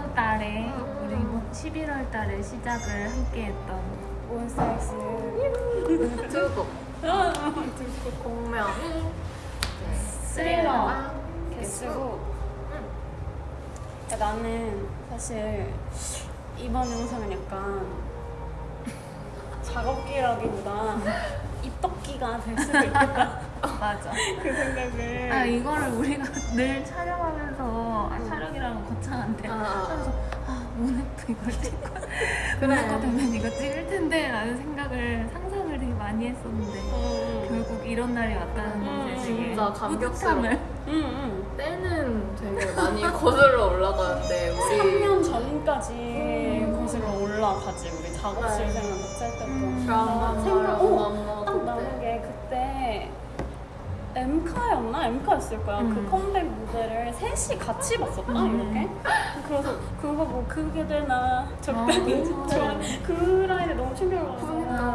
10월 달에 우리 11월 달에 시작을 함께 했던 온사이즈 유튜브. 공명. 스릴러. 네. 개수고. 음. 나는 사실 이번 영상은 약간 작업기라기보다 입덕기가 될 수도 있겠다. 맞아. 그 생각을 아 이거를 우리가 늘 촬영하면서 아, 촬영이라는 거창한데 아, 아. 하면서 아 오늘도 이걸 찍고 그래. 오늘도 되면 이거 찍을 텐데 라는 생각을 상상을 되게 많이 했었는데 음, 결국 이런 날이 왔다는 음, 것에 되게 진짜. 뿌듯함을 음, 음. 때는 되게 많이 거슬러 올라가는데 우리 3년 전까지 거슬러 올라가지 우리 작업실 네. 생활 같이 할 때부터 음, 나 생각 어, 어, 딱 나는 게 그때 엠카였나? 엠카였을 거야. 음. 그 컴백 무대를 셋이 같이 봤었다, 음. 이렇게. 그래서 그거 뭐 그게 되나 적당히 아. 좋아. 그 라인에 너무 충격을 받아서. 그러니까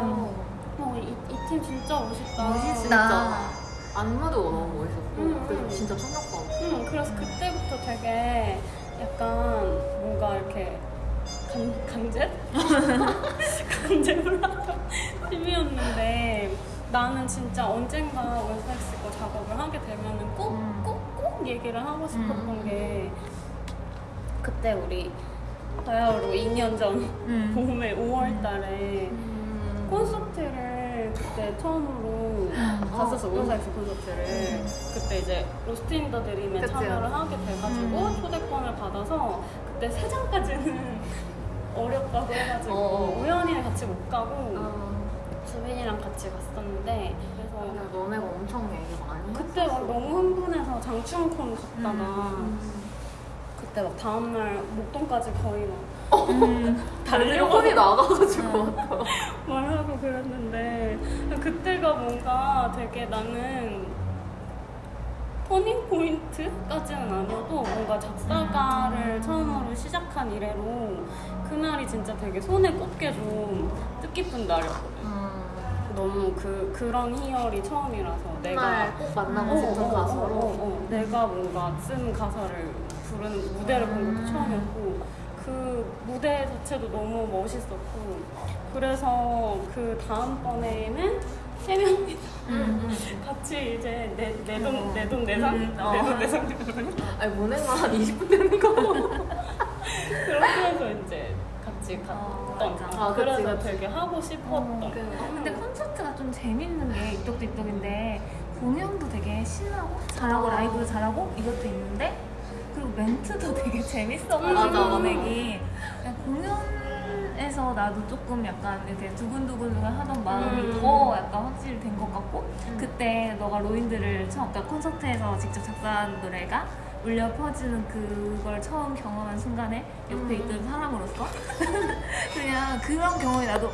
어, 이, 이팀 진짜 멋있다. 멋있다. 안무도 너무 멋있었고 음, 그래서 음. 진짜 충격받았어 응, 그래서 그때부터 되게 약간 뭔가 이렇게 간, 간제? 간제 올라던 팀이었는데 나는 진짜 언젠가 원사엑스 거 작업을 하게 되면은 꼭, 음. 꼭, 꼭 얘기를 하고 싶었던 음. 게 그때 우리 바야흐로 2년 전 음. 봄에 5월 달에 음. 콘서트를 그때 처음으로 음. 갔었어 어, 몬스타엑스 콘서트를 그때 이제 Lost in the dream에 그치. 참여를 하게 돼가지고 음. 초대권을 받아서 그때 세 장까지는 어렵다고 해가지고 어. 우연히는 같이 못 가고 어, 주빈이랑 같이 갔었는데 그래서 근데 너네가 엄청 얘기 많이 그때 했었어. 막 너무 흥분해서 장충콘 갔다가 음. 그때 막 다음날 목동까지 거의 막 음. 달리곤이 나가가지고 왔다 말하고 그랬는데 그때가 뭔가 되게 나는 turning point까지는 아니어도 뭔가 작사가를 처음으로 시작한 이래로 그날이 진짜 되게 손에 꼽게 좀 뜻깊은 날이었거든. 음. 너무 그 그런 희열이 처음이라서 내가 꼭 만나고 어, 싶은 어, 어, 어, 어. 내가 뭔가 쓴 가사를 부르는 무대를 본 것도 음. 처음이었고 그 무대 자체도 너무 멋있었고 그래서 그 다음번에는 세 명이 음. 같이 이제 내내돈 어. 내돈 음, 내산 아니 모내만 한 20분 되는 거 아. 아, 그치, 그래서 그치. 되게 하고 싶었던 어, 근데 콘서트가 좀 재밌는 게 이떡도 이떡인데 공연도 되게 신나고 잘하고 아. 라이브도 잘하고 이것도 있는데 그리고 멘트도 되게 재밌어가지고. 보내기 그냥 공연에서 나도 조금 약간 이렇게 두근두근 하던 마음이 음. 더 약간 확실히 된 것 같고 음. 그때 너가 로인들을 처음 그러니까 콘서트에서 직접 작사한 노래가 울려 퍼지는 그걸 처음 경험한 순간에 옆에 음. 있던 사람으로서 그냥 그런 경험이 나도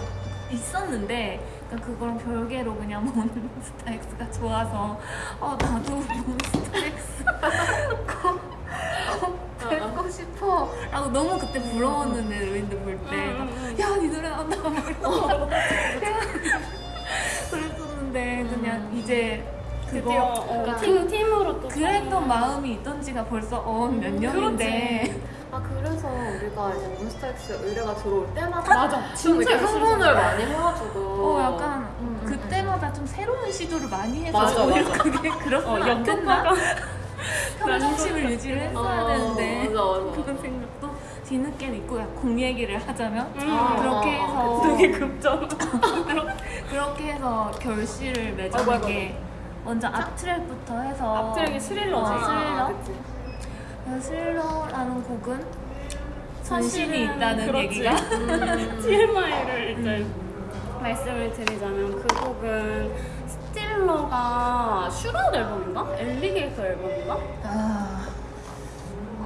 있었는데 그러니까 그거랑 별개로 그냥 몬스타엑스가 좋아서 어 나도 몬스타엑스 꼭, 꼭 뵙고 싶어 라고 너무 그때 부러웠는데 볼때 음, 음, 음. 야, 니 노래 나온다. 막 이러고. 그랬었는데, 그냥 이제 그거. 어, 그러니까 팀 팀으로 또 그랬던 마음이 있던 지가 벌써 어, 몇 년인데. 아 그래서 우리가 이제 몬스타엑스 의뢰가 들어올 때마다 맞아 좀 진짜 이렇게 흥분을. 많이 해가지고 어, 약간 음, 음, 그때마다 좀 새로운 시도를 많이 해서 맞아, 오히려 맞아. 그게 그렇구나. 어 안 됐나? 평정심을 유지를 했어야 어, 되는데. 맞아, 맞아. 그런 생각도 뒤늦게 있고, 야, 공 얘기를 하자면. 음, 그렇게 어, 어, 해서. 되게 급전 그렇게 해서 결실을 아이고, 맺은 게 먼저 앞트랙부터 해서 앞트랙이 스릴러지. 어, 스릴러? 그 스릴러라는 곡은 전신이 있다는 그렇지. 얘기가 음. TMI를 이제 말씀을 드리자면 그 곡은 Stealer가 Shoot Out 앨범인가? Alligator 앨범인가? 아그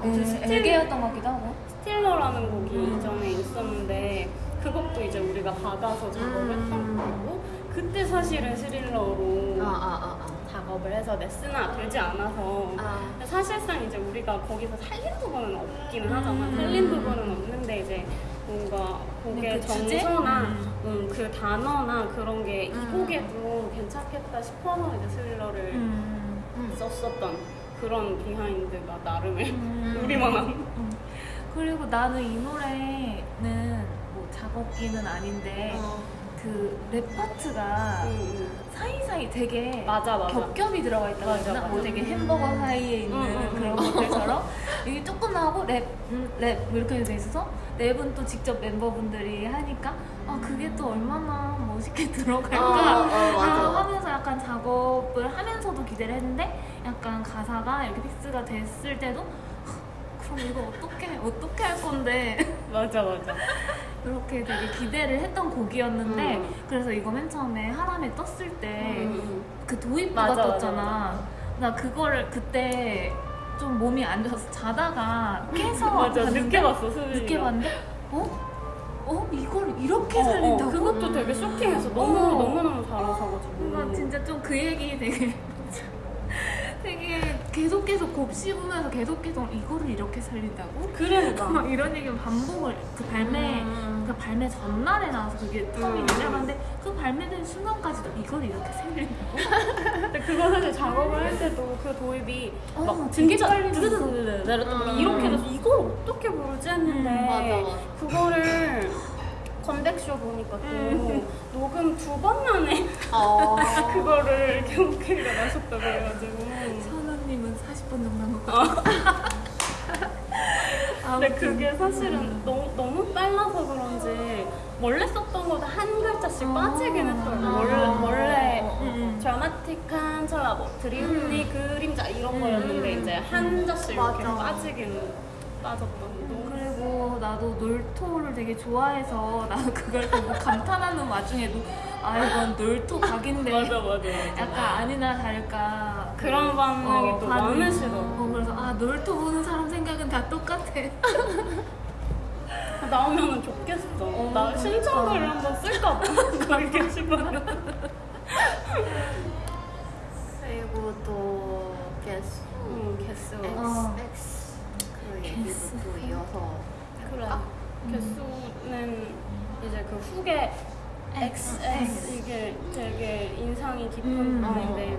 음, 스틸- 엘게였던 것 같기도 하고 Stealer라는 곡이 음. 이전에 있었는데 그 곡도 이제 우리가 받아서 작업을 음. 했던 거고 그때 사실은 스릴러로 아, 아, 아, 작업을 해서 release가 되지 않아서 아. 아. 사실상 이제 우리가 거기서 살린 부분은 없기는 하잖아. 음. 살린 부분은 없는데 이제 뭔가 곡의 그? 정서나 음. 음, 그 단어나 그런 게이 음. 곡에도 괜찮겠다 싶어서 이제 스릴러를 음. 음. 썼었던 그런 behind가 나름의 음. 우리만한 음. 그리고 나는 이 노래는 뭐 작업기는 아닌데 어. 그 랩 파트가 응, 사이사이 되게 응. 맞아 맞아. 겹겹이 들어가 있다고 맞아? 맞아. 뭐 되게 햄버거 사이에 있는 응, 응, 그런 응. 것들처럼 이게 조금 나오고 랩, 음, 랩 이렇게 돼 있어서 랩은 또 직접 멤버분들이 하니까 아 그게 또 얼마나 멋있게 들어갈까 어, 어. 라고 하면서 약간 작업을 하면서도 기대를 했는데 약간 가사가 이렇게 fix가 됐을 때도 그럼 이거 어떻게 어떻게 할 건데 맞아 맞아. 그렇게 되게 기대를 했던 곡이었는데 음. 그래서 이거 맨 처음에 하람에 떴을 때 응, 그 도입부가 맞아, 맞아, 떴잖아. 나 그거를 그때 좀 몸이 안 좋아서 자다가 깨서 맞아 봤는데 늦게 봤어 수빈이. 늦게 봤는데 어? 어? 이걸 이렇게 어, 어, 살린다고? 그것도 되게 쇼킹해서 너무 어. 너무 너무 잘하셔가지고. 뭔가 진짜 좀 그 얘기 되게 계속 계속 곱씹으면서 계속 계속 이거를 이렇게 살린다고? 그러니까. 막 이런 얘기를 반복을 그 발매 음. 그 발매 전날에 나와서 그게 처음이 음. 시작하는데 그 발매된 순간까지도 이걸 이렇게 살린다고? 근데 그거 사실 작업을 할 때도 그 도입이 어, 막 진짜 빨리 드드드드 내렸다 음. 이렇게 돼서 이걸 어떻게 부르지 했는데 음, 맞아, 맞아. 그거를 건백쇼 보니까 또 음. 녹음 두 번 만에 어. 그거를 이렇게 오케이가 나셨다고 선우님은 40분 정도 한것 같아요. 근데 그게 사실은 너무, 너무 빨라서 그런지 원래 썼던 거보다 한 글자씩 아. 빠지긴 했더라고요 아. 원래, 원래 음. 드라마틱한 찰나 뭐 드리움니 그림자 이런 거였는데 음. 이제 한 자씩 이렇게. 빠지긴 빠졌던 그리고 나도 놀토를 되게 좋아해서 나도 그걸 보고 감탄하는 와중에도 아 이건 놀토 각인데 맞아 맞아 맞아 약간 아니나 다를까 그런 반응이 어, 또 반응이. 많으시더라고 어, 그래서 아 놀토 보는 사람 생각은 다 똑같아. 나오면은 좋겠어. 어, 나 그러니까. 신청글을 한번 쓸까 봐. 거기 게시판에 그리고 또 개수. 응 개수. 어. X 그 얘기도 개수. 또 이어서 그래. 아, 개수는 이제 그 후계 XX 이게 되게 인상이 깊은 음. 부분인데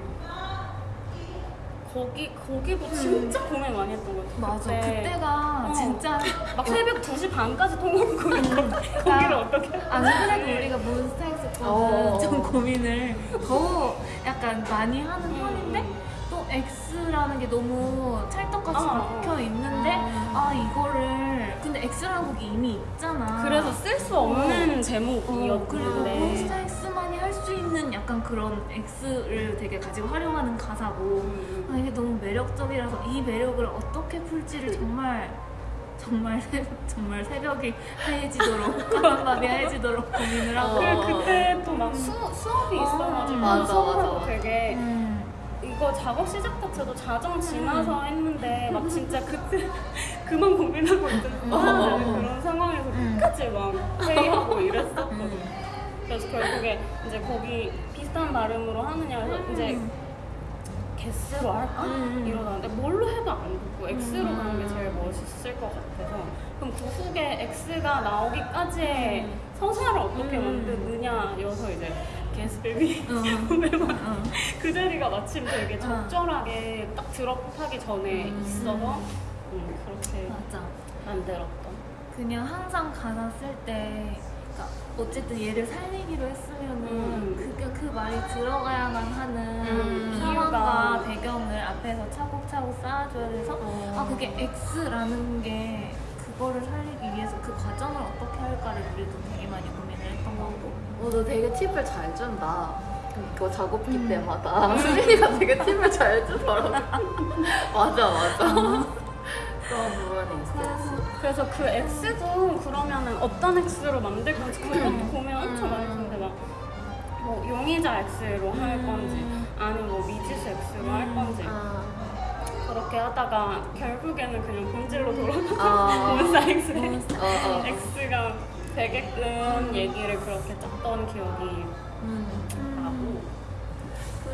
거기 거기도 진짜 고민 많이 했던 것 같아 맞아. 그때. 그때 가 어. 진짜 막 새벽 2시 반까지 통화하고 거기를 어떻게 안 그래도 우리가 몬스타엑스 거는 어. 좀 고민을 더 약간 많이 하는 편인데 또 X라는 게 너무 찰떡같이 어. 박혀 있는데 아 이거를 근데 X라는 곡이 이미 있잖아. 그래서 쓸 수 없는 제목이었는데 있는 약간 그런 X를 되게 가지고 활용하는 가사고 음. 아, 이게 너무 매력적이라서 이 매력을 어떻게 풀지를 정말 정말 새, 정말 새벽이 하얘지도록 까만 밤이 하얘지도록 고민을 하고 어. 그 그때 또 막 수업이 있어가지고 맞아, 수업하고 맞아. 되게 음. 이거 작업 시작 자체도 자정 지나서 했는데 막 진짜 그때 그만 고민하고 있던 어. 그런 상황에서 음. 끝까지 막 회의하고 이랬었거든. 그래서 결국에 이제 거기 비슷한 발음으로 하느냐 해서 이제 개스로 할까? 음. 이러다는데 뭘로 해도 안 듣고 X로 가는 게 제일 멋있을 것 같아서 그럼 그 후에 X가 나오기까지의 서사를 어떻게 음. 만드느냐여서 이제 게스베비 어. 어. 그 자리가 마침 되게 어. 적절하게 딱 드롭하기 전에 음. 있어서 음, 그렇게 맞아 만들었던 그냥 항상 가사 쓸 때 어쨌든 얘를 살리기로 했으면은 음. 그, 그 말이 들어가야만 하는 음, 상황과. 배경을 앞에서 차곡차곡 쌓아줘야 돼서 아 그게 X라는 게 그거를 살리기 위해서 그 과정을 어떻게 할까를 우리도 되게 많이 고민을 했던 것 같고 어, 너 되게 팁을 잘 준다. 그거 작업기 음. 때마다 수빈이가 되게 팁을 잘 주더라고. 맞아 맞아. 있어. 그래서 그 X도 그러면은 어떤 X로 만들 건지 그것도 음. 고민 엄청 많이 했는데 막뭐 용의자 X로 할 음. 건지 아니면 뭐 미지수 X로 할 음. 건지 아, 그렇게 하다가 결국에는 그냥 본질로 돌아가서 아. 몬스타 X 어, 어. X가 되게끔 얘기를 그렇게 짰던 기억이 음.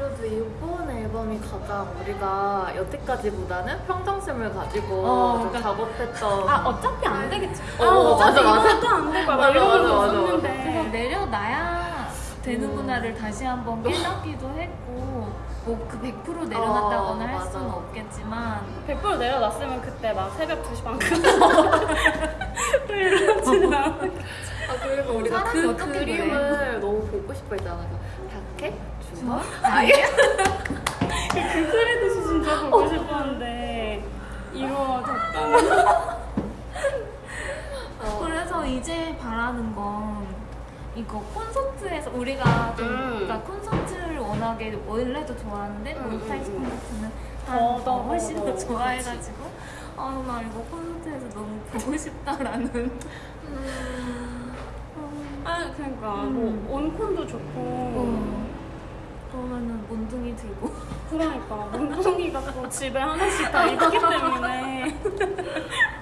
그래도 이번 앨범이 가장 우리가 여태까지보다는 평정심을 가지고 어, 좀 그러니까- 아 작업했던 어차피 안 되겠지. 어, 아 어차피 맞아, 맞아. 이것도 안될 거야. 막 맞아, 이런 맞아, 거 맞아, 그래서 내려놔야 되는구나를 다시 한번 깨닫기도 했고 뭐그100% 내려놨다거나 어, 할 맞아. 수는 없겠지만. 100% 내려놨으면 그때 막 새벽 2시 반까지 이러지는 않았겠지 아 그리고 우리가 그 그림을 보고 싶어 했잖아. 다케? 주마? 아예 그 그래도 진짜 보고 싶었는데 이루어졌다는 어. 그래서 이제 바라는 건 이거 콘서트에서 우리가 좀 음. 그러니까 콘서트를 워낙에 원래도 좋아하는데 음, 몬스타엑스 음, 음. 콘서트는 더, 더, 더, 훨씬 더, 더 더, 좋아해가지고 아나 이거 콘서트에서 너무 보고 싶다라는 음. 아 그러니까. 음. 뭐 온콘도 좋고. 어. 그러면은 몬둥이 들고. 그러니까. 몽둥이가 또 집에 하나씩 다 있기 때문에